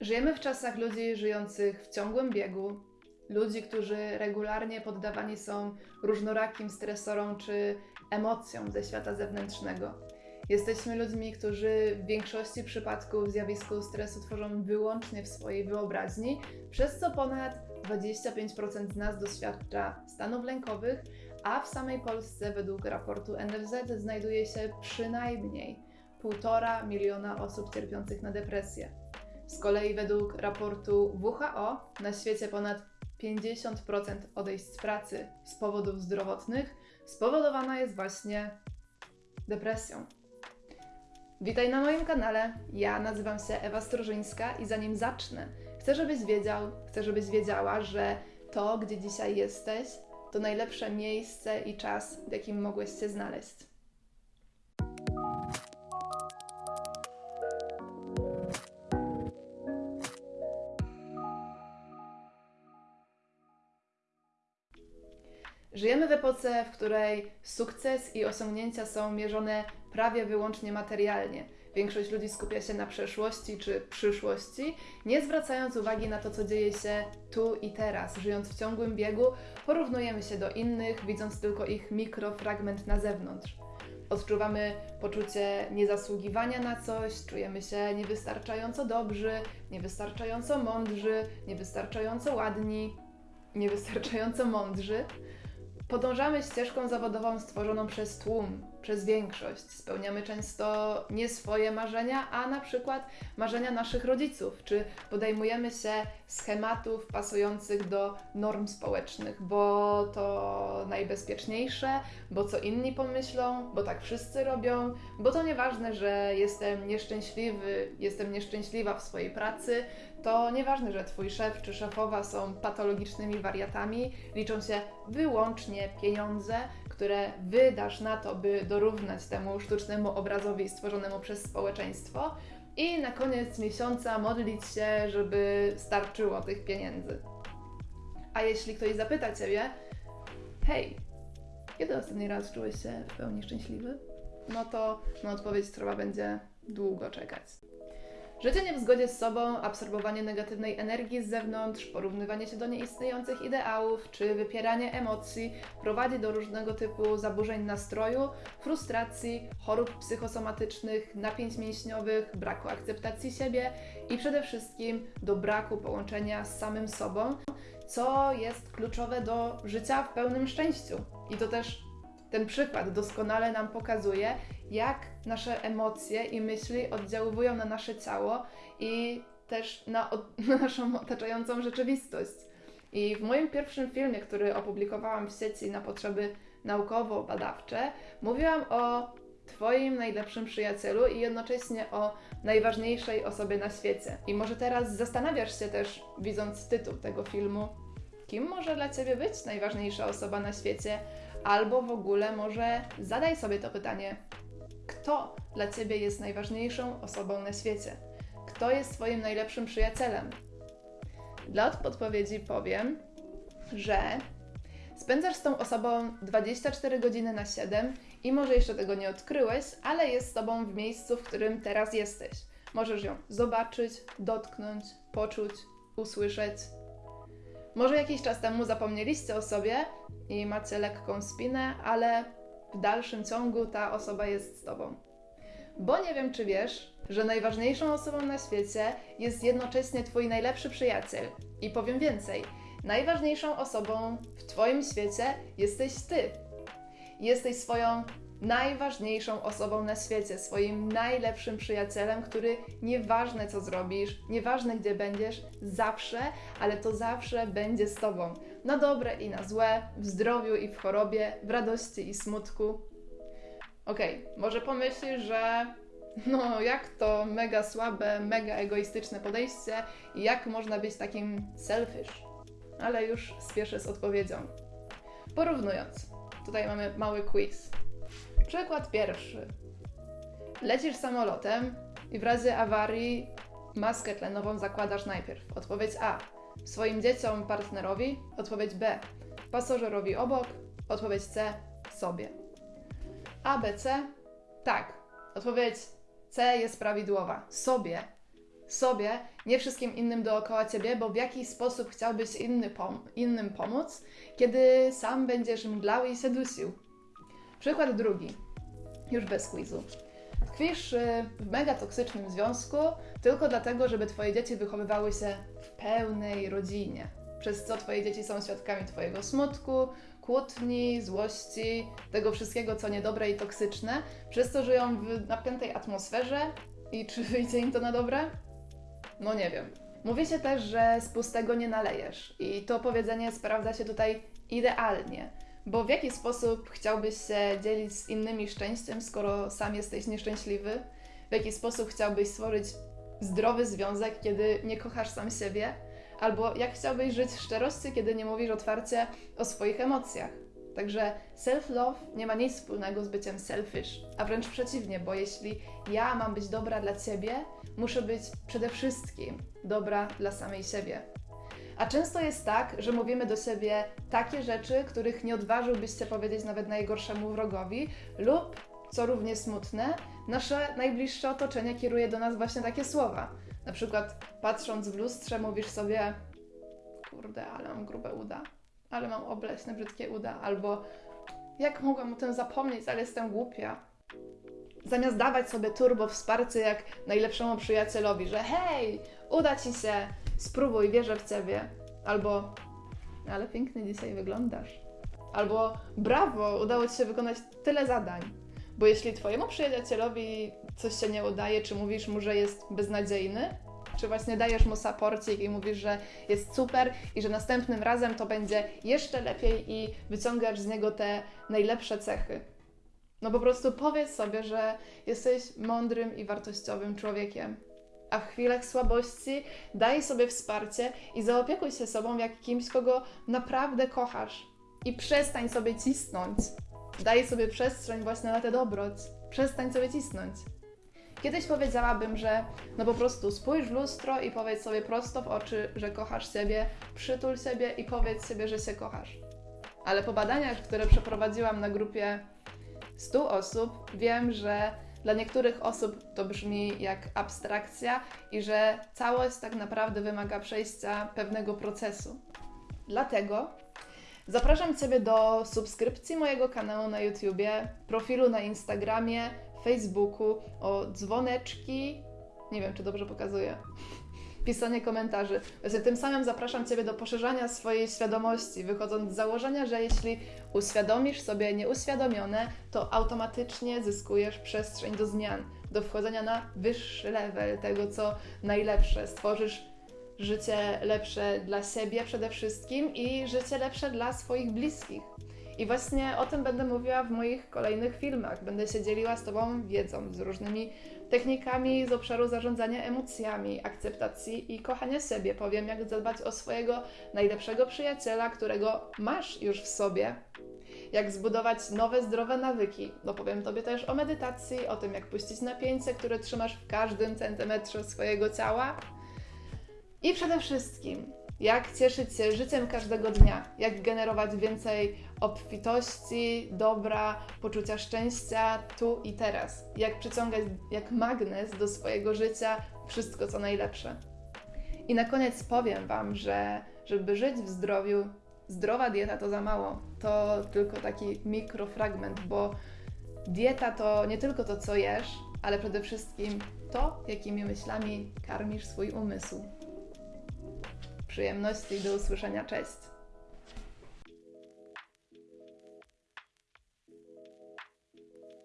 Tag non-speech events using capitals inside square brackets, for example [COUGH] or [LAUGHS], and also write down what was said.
Żyjemy w czasach ludzi żyjących w ciągłym biegu, ludzi, którzy regularnie poddawani są różnorakim stresorom czy emocjom ze świata zewnętrznego. Jesteśmy ludźmi, którzy w większości przypadków zjawisko stresu tworzą wyłącznie w swojej wyobraźni, przez co ponad 25% z nas doświadcza stanów lękowych, a w samej Polsce według raportu NFZ znajduje się przynajmniej 1,5 miliona osób cierpiących na depresję. Z kolei według raportu WHO na świecie ponad 50% odejść z pracy z powodów zdrowotnych spowodowana jest właśnie depresją. Witaj na moim kanale. Ja nazywam się Ewa Strożyńska i zanim zacznę, chcę, żebyś wiedział, chcę, żebyś wiedziała, że to, gdzie dzisiaj jesteś, to najlepsze miejsce i czas, w jakim mogłeś się znaleźć. Żyjemy w epoce, w której sukces i osiągnięcia są mierzone prawie wyłącznie materialnie. Większość ludzi skupia się na przeszłości czy przyszłości, nie zwracając uwagi na to, co dzieje się tu i teraz. Żyjąc w ciągłym biegu, porównujemy się do innych, widząc tylko ich mikrofragment na zewnątrz. Odczuwamy poczucie niezasługiwania na coś, czujemy się niewystarczająco dobrzy, niewystarczająco mądrzy, niewystarczająco ładni, niewystarczająco mądrzy. Podążamy ścieżką zawodową stworzoną przez tłum, przez większość. Spełniamy często nie swoje marzenia, a na przykład marzenia naszych rodziców, czy podejmujemy się schematów pasujących do norm społecznych, bo to najbezpieczniejsze, bo co inni pomyślą, bo tak wszyscy robią, bo to nieważne, że jestem nieszczęśliwy, jestem nieszczęśliwa w swojej pracy, to nieważne, że twój szef czy szefowa są patologicznymi wariatami, liczą się wyłącznie pieniądze, które wydasz na to, by dorównać temu sztucznemu obrazowi stworzonemu przez społeczeństwo i na koniec miesiąca modlić się, żeby starczyło tych pieniędzy. A jeśli ktoś zapyta Ciebie, hej, kiedy ostatni raz czułeś się w pełni szczęśliwy? No to na odpowiedź trzeba będzie długo czekać. Życie nie w zgodzie z sobą, absorbowanie negatywnej energii z zewnątrz, porównywanie się do nieistniejących ideałów czy wypieranie emocji prowadzi do różnego typu zaburzeń nastroju, frustracji, chorób psychosomatycznych, napięć mięśniowych, braku akceptacji siebie i przede wszystkim do braku połączenia z samym sobą, co jest kluczowe do życia w pełnym szczęściu. I to też ten przykład doskonale nam pokazuje, jak nasze emocje i myśli oddziałują na nasze ciało i też na, [LAUGHS] na naszą otaczającą rzeczywistość. I w moim pierwszym filmie, który opublikowałam w sieci na potrzeby naukowo-badawcze, mówiłam o Twoim najlepszym przyjacielu i jednocześnie o najważniejszej osobie na świecie. I może teraz zastanawiasz się też, widząc tytuł tego filmu, kim może dla Ciebie być najważniejsza osoba na świecie, albo w ogóle może zadaj sobie to pytanie, kto dla Ciebie jest najważniejszą osobą na świecie? Kto jest Twoim najlepszym przyjacielem? Dla odpowiedzi powiem, że spędzasz z tą osobą 24 godziny na 7 i może jeszcze tego nie odkryłeś, ale jest z Tobą w miejscu, w którym teraz jesteś. Możesz ją zobaczyć, dotknąć, poczuć, usłyszeć. Może jakiś czas temu zapomnieliście o sobie i macie lekką spinę, ale w dalszym ciągu ta osoba jest z Tobą. Bo nie wiem, czy wiesz, że najważniejszą osobą na świecie jest jednocześnie Twój najlepszy przyjaciel. I powiem więcej, najważniejszą osobą w Twoim świecie jesteś Ty. Jesteś swoją najważniejszą osobą na świecie, swoim najlepszym przyjacielem, który nieważne co zrobisz, nieważne gdzie będziesz, zawsze, ale to zawsze będzie z Tobą. Na dobre i na złe, w zdrowiu i w chorobie, w radości i smutku. Okej, okay, może pomyślisz, że no jak to mega słabe, mega egoistyczne podejście i jak można być takim selfish? Ale już spieszę z odpowiedzią. Porównując, tutaj mamy mały quiz. Przykład pierwszy. Lecisz samolotem i w razie awarii maskę tlenową zakładasz najpierw. Odpowiedź A. Swoim dzieciom, partnerowi. Odpowiedź B. Pasażerowi obok. Odpowiedź C. Sobie. A, B, C? Tak. Odpowiedź C jest prawidłowa. Sobie. Sobie, nie wszystkim innym dookoła ciebie, bo w jaki sposób chciałbyś inny pom- innym pomóc, kiedy sam będziesz mdlał i się dusił. Przykład drugi. Już bez quizu. Tkwisz y, w mega toksycznym związku tylko dlatego, żeby twoje dzieci wychowywały się w pełnej rodzinie. Przez co twoje dzieci są świadkami twojego smutku, kłótni, złości, tego wszystkiego, co niedobre i toksyczne, przez to żyją w napiętej atmosferze i czy wyjdzie im to na dobre? No nie wiem. Mówi się też, że z pustego nie nalejesz i to powiedzenie sprawdza się tutaj idealnie, bo w jaki sposób chciałbyś się dzielić z innymi szczęściem, skoro sam jesteś nieszczęśliwy? W jaki sposób chciałbyś stworzyć zdrowy związek, kiedy nie kochasz sam siebie? Albo jak chciałbyś żyć w szczerości, kiedy nie mówisz otwarcie o swoich emocjach? Także self-love nie ma nic wspólnego z byciem selfish, a wręcz przeciwnie, bo jeśli ja mam być dobra dla ciebie, muszę być przede wszystkim dobra dla samej siebie. A często jest tak, że mówimy do siebie takie rzeczy, których nie odważyłbyś się powiedzieć nawet najgorszemu wrogowi, lub, co równie smutne, nasze najbliższe otoczenie kieruje do nas właśnie takie słowa. Na przykład patrząc w lustrze mówisz sobie kurde, ale mam grube uda, ale mam obleśne, brzydkie uda, albo jak mogłam o tym zapomnieć, ale jestem głupia. Zamiast dawać sobie turbo wsparcie jak najlepszemu przyjacielowi, że hej, uda ci się, spróbuj, wierzę w ciebie. Albo, ale pięknie dzisiaj wyglądasz. Albo, brawo, udało ci się wykonać tyle zadań. Bo jeśli twojemu przyjacielowi coś się nie udaje, czy mówisz mu, że jest beznadziejny, czy właśnie dajesz mu saporcik i mówisz, że jest super i że następnym razem to będzie jeszcze lepiej i wyciągasz z niego te najlepsze cechy. No po prostu powiedz sobie, że jesteś mądrym i wartościowym człowiekiem. A w chwilach słabości daj sobie wsparcie i zaopiekuj się sobą jak kimś, kogo naprawdę kochasz. I przestań sobie cisnąć. Daj sobie przestrzeń właśnie na tę dobroć. Przestań sobie cisnąć. Kiedyś powiedziałabym, że no po prostu spójrz w lustro i powiedz sobie prosto w oczy, że kochasz siebie, przytul siebie i powiedz sobie, że się kochasz. Ale po badaniach, które przeprowadziłam na grupie 100 osób, wiem, że dla niektórych osób to brzmi jak abstrakcja i że całość tak naprawdę wymaga przejścia pewnego procesu. Dlatego zapraszam Ciebie do subskrypcji mojego kanału na YouTubie, profilu na Instagramie, Facebooku, o dzwoneczki. Nie wiem, czy dobrze pokazuję. Pisanie komentarzy. Właśnie tym samym zapraszam Ciebie do poszerzania swojej świadomości, wychodząc z założenia, że jeśli uświadomisz sobie nieuświadomione, to automatycznie zyskujesz przestrzeń do zmian, do wchodzenia na wyższy level tego, co najlepsze. Stworzysz życie lepsze dla siebie przede wszystkim i życie lepsze dla swoich bliskich. I właśnie o tym będę mówiła w moich kolejnych filmach. Będę się dzieliła z Tobą wiedzą, z różnymi technikami z obszaru zarządzania emocjami, akceptacji i kochania siebie. Powiem, jak zadbać o swojego najlepszego przyjaciela, którego masz już w sobie. Jak zbudować nowe, zdrowe nawyki. No powiem Tobie też o medytacji, o tym, jak puścić napięcie, które trzymasz w każdym centymetrze swojego ciała. I przede wszystkim, jak cieszyć się życiem każdego dnia, jak generować więcej obfitości, dobra, poczucia szczęścia tu i teraz, jak przyciągać jak magnes do swojego życia wszystko co najlepsze. I na koniec powiem Wam, że żeby żyć w zdrowiu, zdrowa dieta to za mało. To tylko taki mikrofragment, bo dieta to nie tylko to, co jesz, ale przede wszystkim to, jakimi myślami karmisz swój umysł. Przyjemności i do usłyszenia. Cześć!